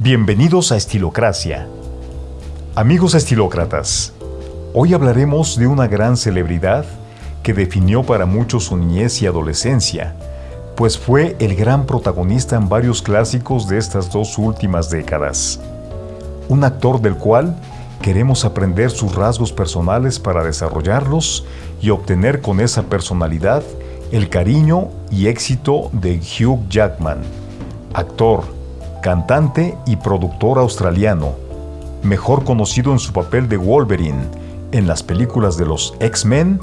Bienvenidos a Estilocracia. Amigos estilócratas, hoy hablaremos de una gran celebridad que definió para muchos su niñez y adolescencia, pues fue el gran protagonista en varios clásicos de estas dos últimas décadas. Un actor del cual queremos aprender sus rasgos personales para desarrollarlos y obtener con esa personalidad el cariño y éxito de Hugh Jackman, actor, cantante y productor australiano, mejor conocido en su papel de Wolverine en las películas de los X-Men,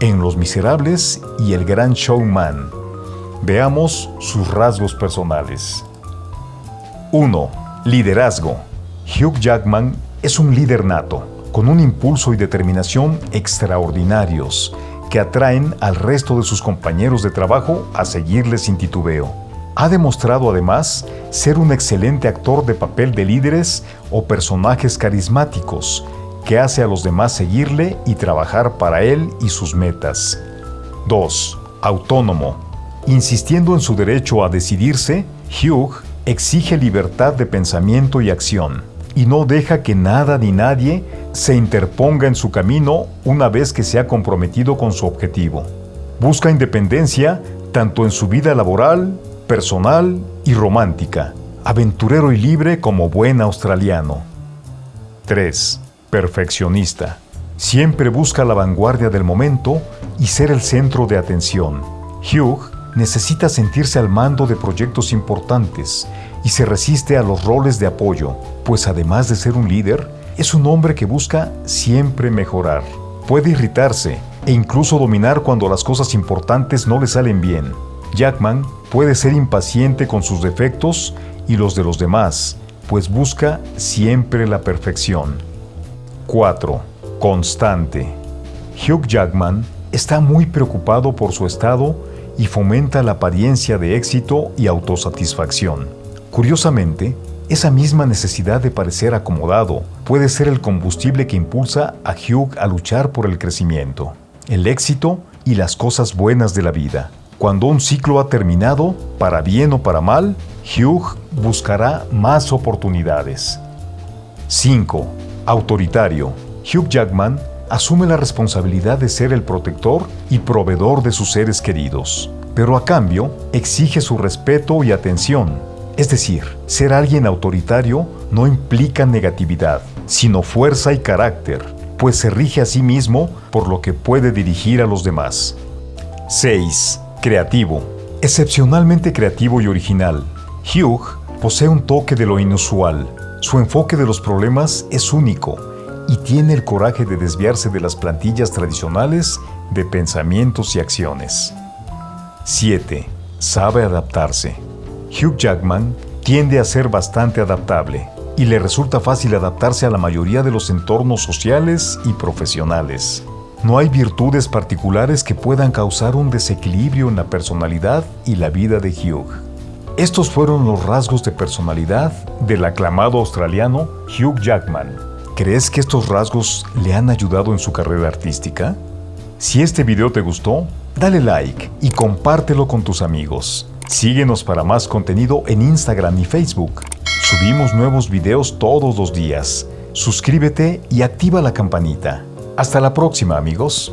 en Los Miserables y El Gran Showman. Veamos sus rasgos personales. 1. Liderazgo. Hugh Jackman es un líder nato, con un impulso y determinación extraordinarios que atraen al resto de sus compañeros de trabajo a seguirle sin titubeo. Ha demostrado además ser un excelente actor de papel de líderes o personajes carismáticos que hace a los demás seguirle y trabajar para él y sus metas. 2. Autónomo. Insistiendo en su derecho a decidirse, Hugh exige libertad de pensamiento y acción y no deja que nada ni nadie se interponga en su camino una vez que se ha comprometido con su objetivo. Busca independencia tanto en su vida laboral, personal y romántica, aventurero y libre como buen australiano. 3. Perfeccionista. Siempre busca la vanguardia del momento y ser el centro de atención. Hugh necesita sentirse al mando de proyectos importantes y se resiste a los roles de apoyo, pues además de ser un líder, es un hombre que busca siempre mejorar. Puede irritarse e incluso dominar cuando las cosas importantes no le salen bien. Jackman puede ser impaciente con sus defectos y los de los demás, pues busca siempre la perfección. 4. Constante. Hugh Jackman está muy preocupado por su estado y fomenta la apariencia de éxito y autosatisfacción. Curiosamente, esa misma necesidad de parecer acomodado puede ser el combustible que impulsa a Hugh a luchar por el crecimiento, el éxito y las cosas buenas de la vida. Cuando un ciclo ha terminado, para bien o para mal, Hugh buscará más oportunidades. 5. Autoritario. Hugh Jackman asume la responsabilidad de ser el protector y proveedor de sus seres queridos, pero a cambio exige su respeto y atención es decir, ser alguien autoritario no implica negatividad, sino fuerza y carácter, pues se rige a sí mismo por lo que puede dirigir a los demás. 6. Creativo. Excepcionalmente creativo y original. Hugh posee un toque de lo inusual. Su enfoque de los problemas es único y tiene el coraje de desviarse de las plantillas tradicionales de pensamientos y acciones. 7. Sabe adaptarse. Hugh Jackman tiende a ser bastante adaptable y le resulta fácil adaptarse a la mayoría de los entornos sociales y profesionales. No hay virtudes particulares que puedan causar un desequilibrio en la personalidad y la vida de Hugh. Estos fueron los rasgos de personalidad del aclamado australiano Hugh Jackman. ¿Crees que estos rasgos le han ayudado en su carrera artística? Si este video te gustó, dale like y compártelo con tus amigos. Síguenos para más contenido en Instagram y Facebook. Subimos nuevos videos todos los días. Suscríbete y activa la campanita. Hasta la próxima amigos.